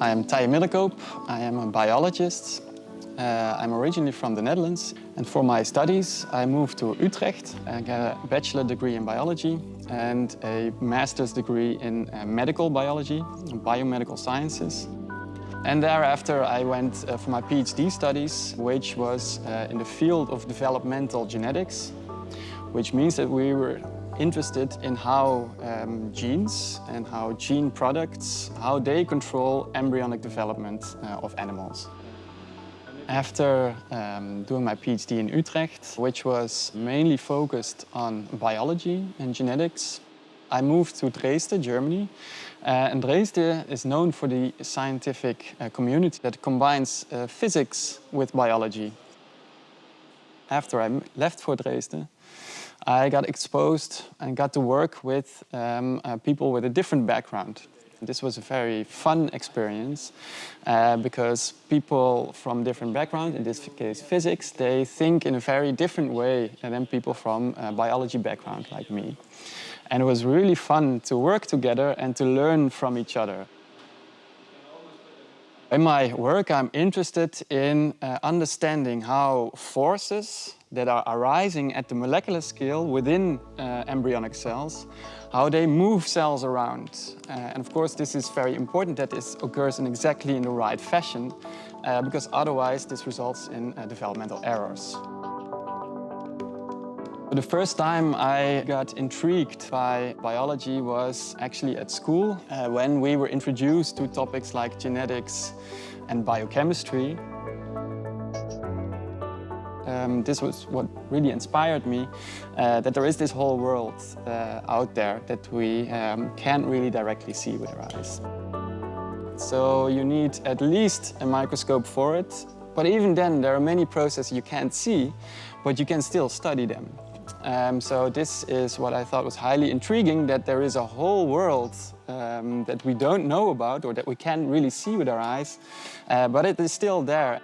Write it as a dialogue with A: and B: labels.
A: I am Teije Middelkoop. I am a biologist. Uh, I'm originally from the Netherlands and for my studies I moved to Utrecht. I got a bachelor degree in biology and a master's degree in uh, medical biology, and biomedical sciences. And thereafter I went uh, for my PhD studies, which was uh, in the field of developmental genetics, which means that we were interested in how um, genes and how gene products, how they control embryonic development uh, of animals. After um, doing my PhD in Utrecht, which was mainly focused on biology and genetics, I moved to Dresden, Germany. Uh, and Dresden is known for the scientific uh, community that combines uh, physics with biology. After I left for Dresden, I got exposed and got to work with um, uh, people with a different background. This was a very fun experience uh, because people from different backgrounds, in this case physics, they think in a very different way than people from a biology background like me. And it was really fun to work together and to learn from each other. In my work, I'm interested in uh, understanding how forces that are arising at the molecular scale within uh, embryonic cells, how they move cells around. Uh, and of course, this is very important that this occurs in exactly in the right fashion, uh, because otherwise this results in uh, developmental errors. The first time I got intrigued by biology was actually at school uh, when we were introduced to topics like genetics and biochemistry. Um, this was what really inspired me, uh, that there is this whole world uh, out there that we um, can't really directly see with our eyes. So you need at least a microscope for it, but even then there are many processes you can't see, but you can still study them. Um, so this is what I thought was highly intriguing, that there is a whole world um, that we don't know about or that we can't really see with our eyes, uh, but it is still there.